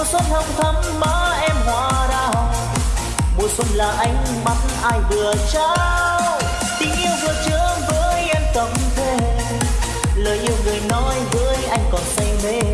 mùa xuân hồng thắm má em hoa đào. Mùa xuân là ánh mắt ai vừa trao. Tình yêu vừa chứa với em tâm thề, lời yêu người nói với anh còn say mê.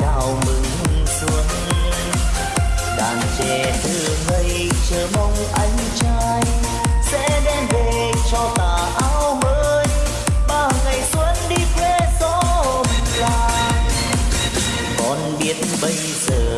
đào mừng xuân. Đàn trẻ từ ngây chờ mong anh trai sẽ đem về cho ta áo mới. Ba ngày xuân đi quê xóm làng còn biết bây giờ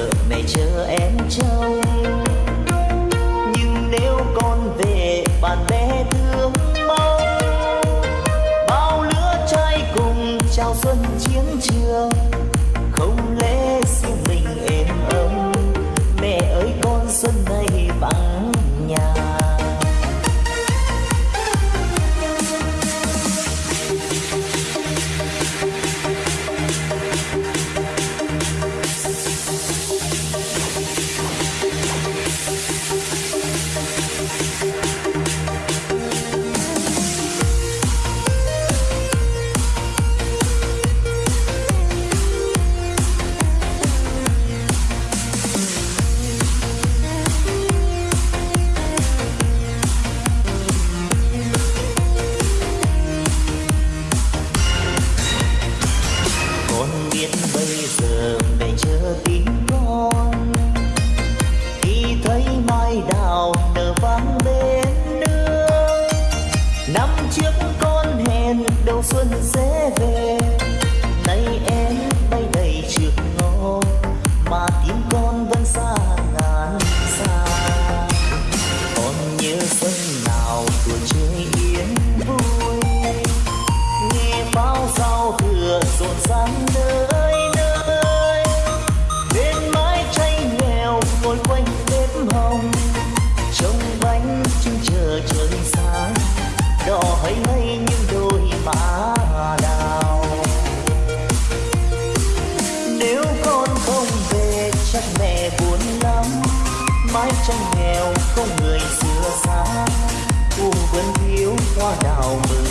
buồn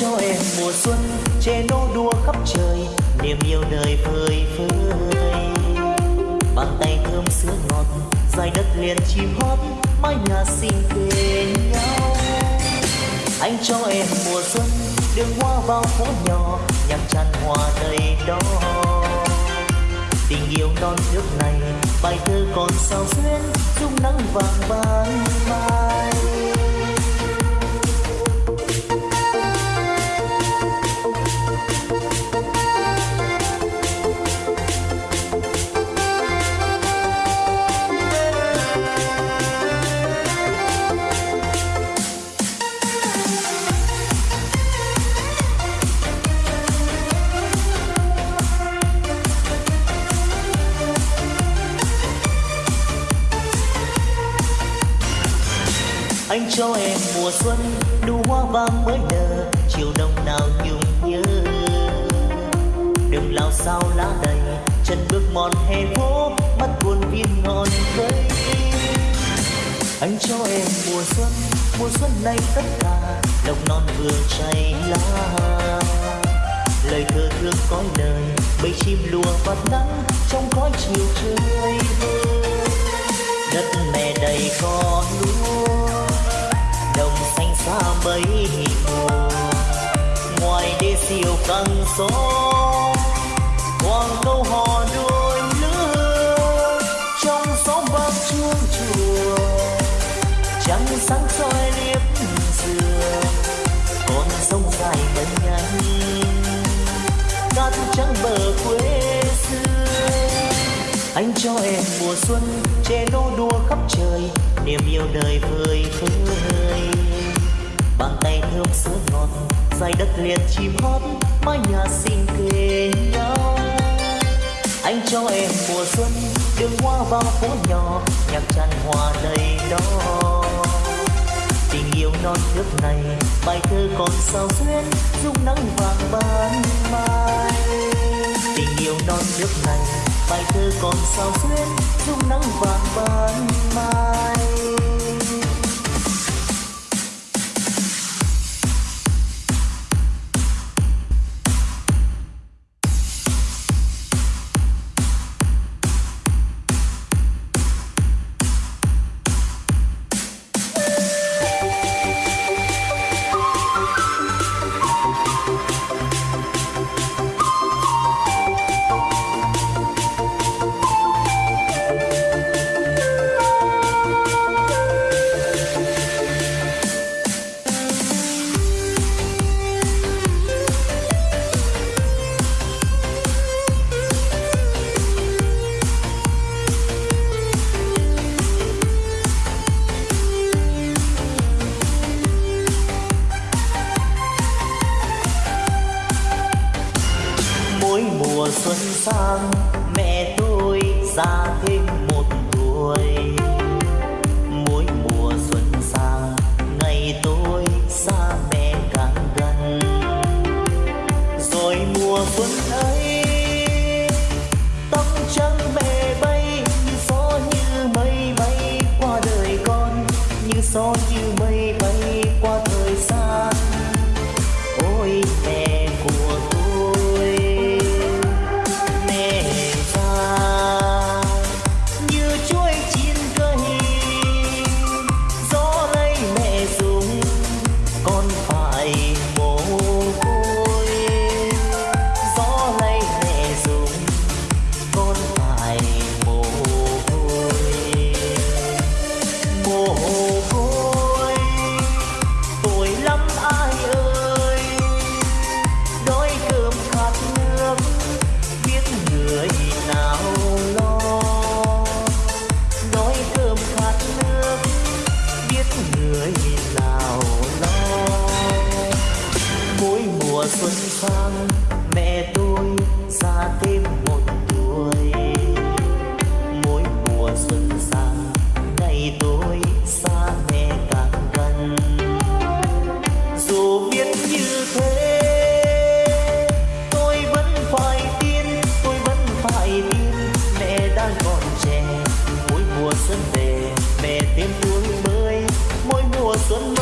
cho em mùa xuân, che nô đua khắp trời, niềm yêu đời phơi phới. Bàn tay thơm sữa ngọt, dài đất liền chim hót, mái nhà xinh bên nhau. Anh cho em mùa xuân, đường hoa vào phố nhỏ nhằm tràn hoa đầy đó. Tình yêu non nước này, bài thơ còn sao xuyên dung nắng vàng ban mai. Xuân nụ hoa vàng mới nở chiều đông nào nhung nhớ. Đường lao sao lá đầy, chân bước mòn hè phố, mắt buồn viên ngọn cây anh cho em mùa xuân mùa xuân này tất cả đồng non vừa chảy lá. Lời thơ thương cõi đời bầy chim lùa vạt nắng trong cõi chiều trời đất mẹ đầy con mấy ngoài đê siêu căng gió hoàng câu hò đôi lứa. Trong xóm vang chuông chùa trăng sáng soi liếp xưa con sông dài ngân nhanh cát trắng bờ quê xưa. Anh cho em mùa xuân, che nô đua khắp trời, niềm yêu đời vơi vơi hương sữa ngọt dài đất liền chim hót, mái nhà xinh kề nhau. Anh cho em mùa xuân, đường hoa vào phố nhỏ, nhạc tràn hòa đầy đó tình yêu non nước này, bài thơ còn sao duyên dung nắng vàng ban mai. Tình yêu non nước này, bài thơ còn sao duyên dung nắng vàng ban mai. như thế. Tôi vẫn phải tin, tôi vẫn phải tin. Mẹ đang còn trẻ, mỗi mùa xuân về, mẹ tiêm tương mới. Mỗi mùa xuân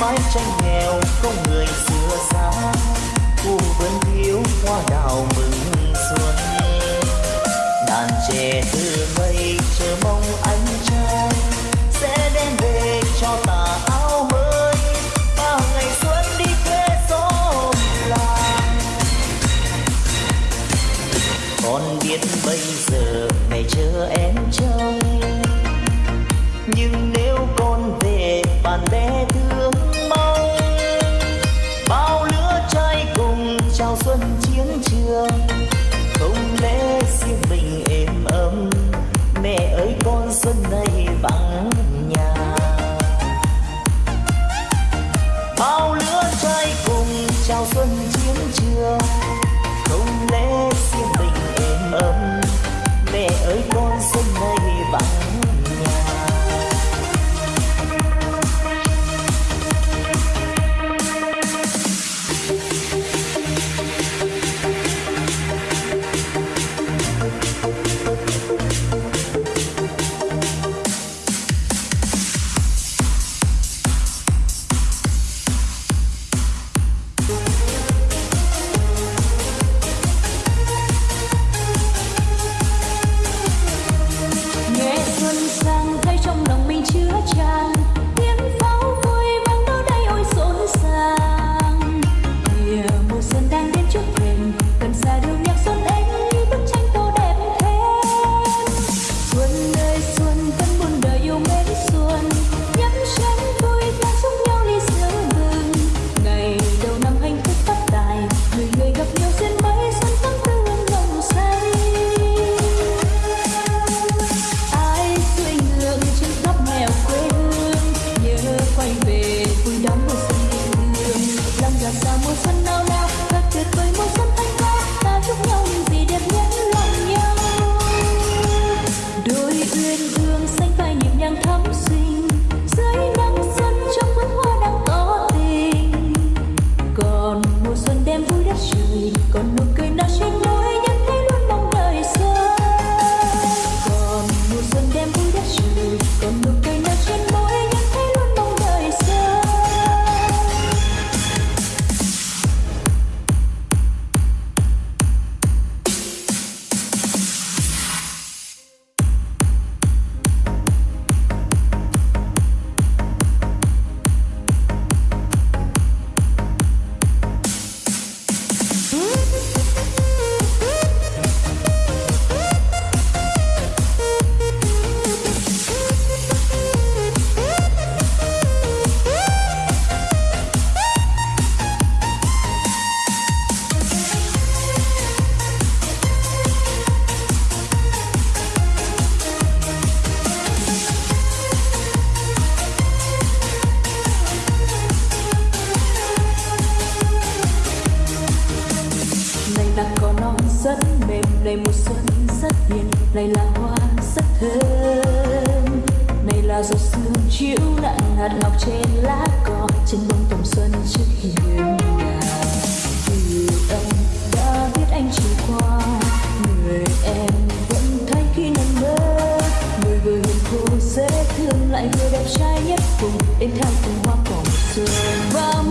mái tranh nghèo không người xưa xa cùng vẫn thiếu hoa đào mừng. rất mềm, này mùa xuân rất hiền, này là hoa rất thơm. Này là giọt sương chiếu nặng hạt ngọc trên lá cỏ, trên bông tầm xuân trước hiên nhà. Từ anh đã biết anh chiều qua, người em vẫn thấy khi nằm mơ. Người vừa hiền cô dễ thương lại người đẹp trai nhất cùng đến theo từng hoa cỏ xuân. Và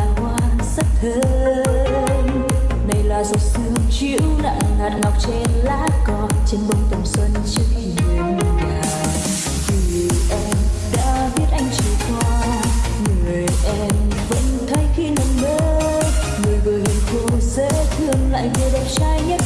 là hoa rất thơm đây là giọt sương chiếu nặng hạt ngọc trên lá cỏ trên bông tầm xuân trước khi nhà vì em đã biết anh chiều qua người em vẫn thấy khi nằm mơ người vừa hiền khô dễ thương lại vừa đẹp trai nhất